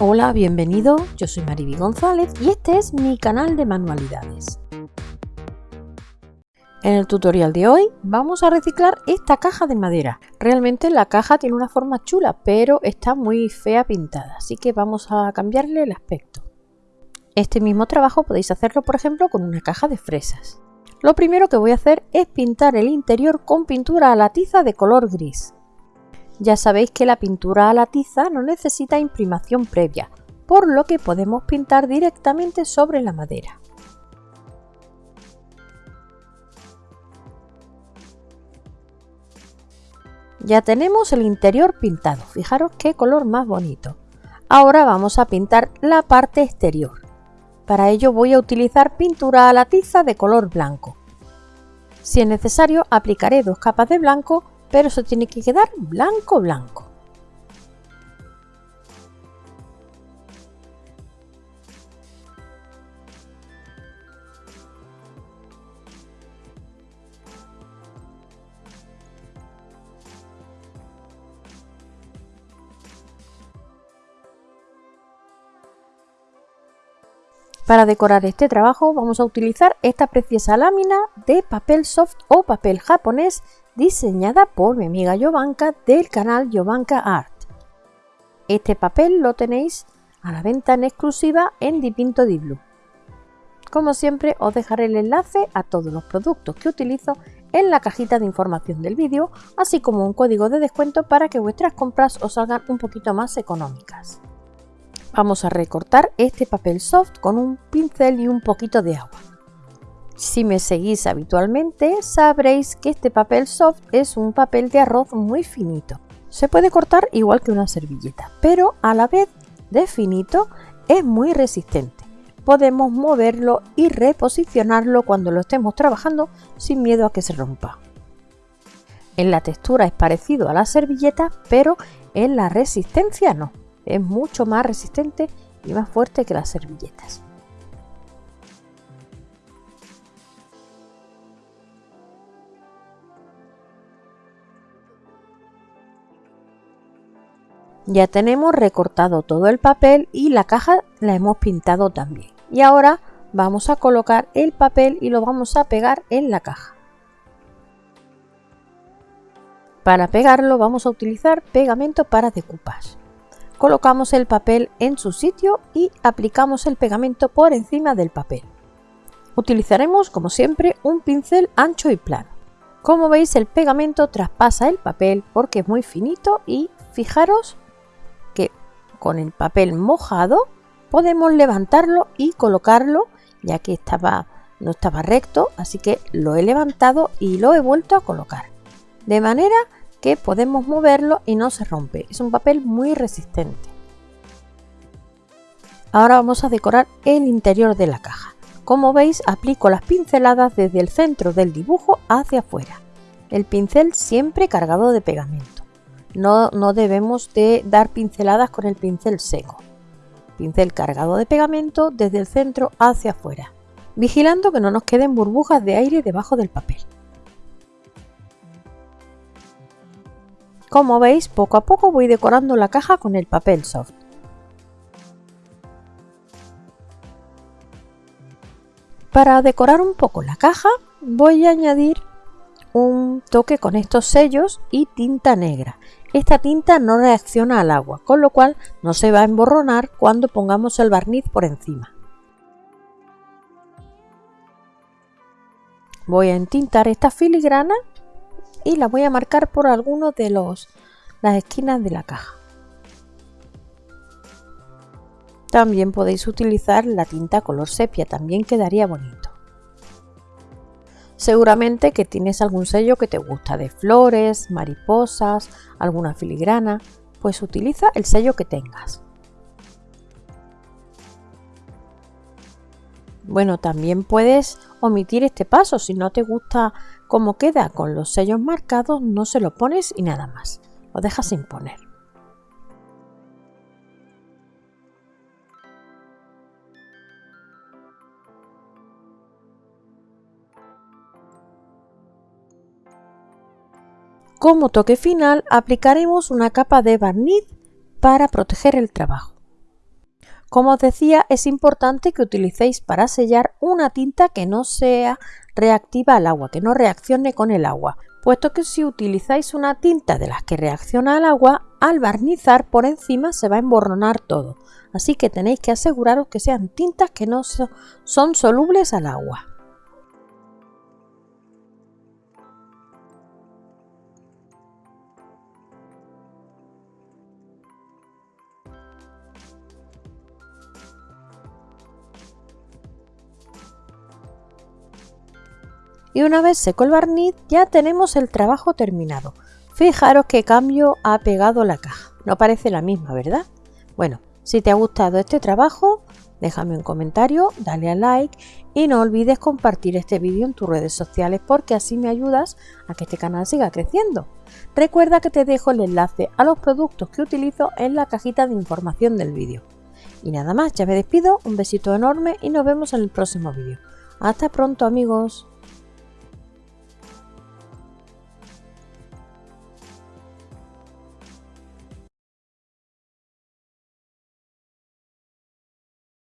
Hola, bienvenido, yo soy Mariby González y este es mi canal de manualidades. En el tutorial de hoy vamos a reciclar esta caja de madera. Realmente la caja tiene una forma chula, pero está muy fea pintada, así que vamos a cambiarle el aspecto. Este mismo trabajo podéis hacerlo por ejemplo con una caja de fresas. Lo primero que voy a hacer es pintar el interior con pintura a la tiza de color gris. Ya sabéis que la pintura a la tiza no necesita imprimación previa, por lo que podemos pintar directamente sobre la madera. Ya tenemos el interior pintado, fijaros qué color más bonito. Ahora vamos a pintar la parte exterior. Para ello voy a utilizar pintura a la tiza de color blanco. Si es necesario aplicaré dos capas de blanco pero se tiene que quedar blanco blanco. Para decorar este trabajo vamos a utilizar esta preciosa lámina de papel soft o papel japonés diseñada por mi amiga Jovanka del canal Jovanka Art. Este papel lo tenéis a la venta en exclusiva en Dipinto Di Blue. Como siempre os dejaré el enlace a todos los productos que utilizo en la cajita de información del vídeo, así como un código de descuento para que vuestras compras os salgan un poquito más económicas. Vamos a recortar este papel soft con un pincel y un poquito de agua. Si me seguís habitualmente sabréis que este papel soft es un papel de arroz muy finito. Se puede cortar igual que una servilleta, pero a la vez de finito es muy resistente. Podemos moverlo y reposicionarlo cuando lo estemos trabajando sin miedo a que se rompa. En la textura es parecido a la servilleta, pero en la resistencia no es mucho más resistente y más fuerte que las servilletas. Ya tenemos recortado todo el papel y la caja la hemos pintado también. Y ahora vamos a colocar el papel y lo vamos a pegar en la caja. Para pegarlo vamos a utilizar pegamento para decoupage colocamos el papel en su sitio y aplicamos el pegamento por encima del papel. Utilizaremos como siempre un pincel ancho y plano. Como veis el pegamento traspasa el papel porque es muy finito y fijaros que con el papel mojado podemos levantarlo y colocarlo ya que estaba, no estaba recto así que lo he levantado y lo he vuelto a colocar de manera que podemos moverlo y no se rompe. Es un papel muy resistente. Ahora vamos a decorar el interior de la caja. Como veis aplico las pinceladas desde el centro del dibujo hacia afuera. El pincel siempre cargado de pegamento. No, no debemos de dar pinceladas con el pincel seco. Pincel cargado de pegamento desde el centro hacia afuera, vigilando que no nos queden burbujas de aire debajo del papel. Como veis, poco a poco voy decorando la caja con el papel soft. Para decorar un poco la caja voy a añadir un toque con estos sellos y tinta negra. Esta tinta no reacciona al agua, con lo cual no se va a emborronar cuando pongamos el barniz por encima. Voy a entintar esta filigrana y la voy a marcar por alguno de los las esquinas de la caja. También podéis utilizar la tinta color sepia, también quedaría bonito. Seguramente que tienes algún sello que te gusta de flores, mariposas, alguna filigrana, pues utiliza el sello que tengas. Bueno, también puedes omitir este paso. Si no te gusta cómo queda con los sellos marcados, no se lo pones y nada más. Lo dejas sin poner. Como toque final aplicaremos una capa de barniz para proteger el trabajo. Como os decía, es importante que utilicéis para sellar una tinta que no sea reactiva al agua, que no reaccione con el agua, puesto que si utilizáis una tinta de las que reacciona al agua, al barnizar por encima se va a emborronar todo. Así que tenéis que aseguraros que sean tintas que no son solubles al agua. Y una vez seco el barniz ya tenemos el trabajo terminado. Fijaros qué cambio ha pegado la caja. No parece la misma, ¿verdad? Bueno, si te ha gustado este trabajo, déjame un comentario, dale a like y no olvides compartir este vídeo en tus redes sociales porque así me ayudas a que este canal siga creciendo. Recuerda que te dejo el enlace a los productos que utilizo en la cajita de información del vídeo. Y nada más, ya me despido, un besito enorme y nos vemos en el próximo vídeo. Hasta pronto amigos.